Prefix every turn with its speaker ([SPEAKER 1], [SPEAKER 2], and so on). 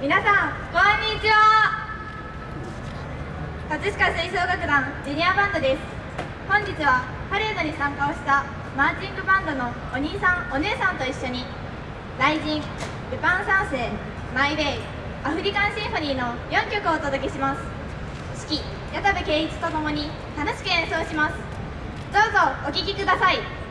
[SPEAKER 1] 皆さんこんにちは。葛飾吹奏楽団ジュニアバンドです。本日はパレードに参加をしたマーチングバンドのお兄さんお姉さんと一緒に「雷神」「ルパン三世」「マイ・ウェイ」「アフリカンシンフォニー」の4曲をお届けします。指揮矢田部圭一とともに楽しく演奏します。どうぞお聴きください。